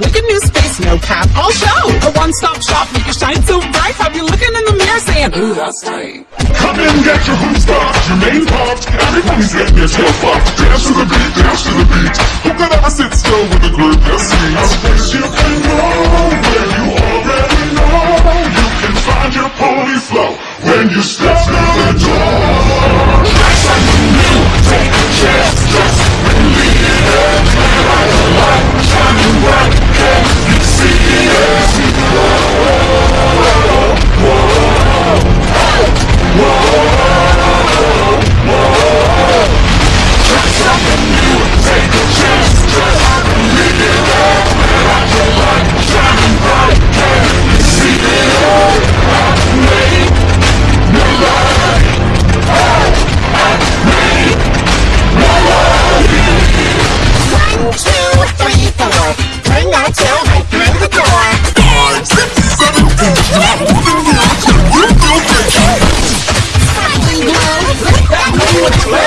face, no cap, I'll show. A one-stop shop, make you shine so bright. Have you looking in the mirror saying, ooh, that's tight. Come in, get your hoops popped, your mane popped. Everybody's getting their tail fucked. Dance to the beat, dance to the beat. Who could ever sit still with a group that sings? A place you can go where you already know. You can find your pony flow when you step What?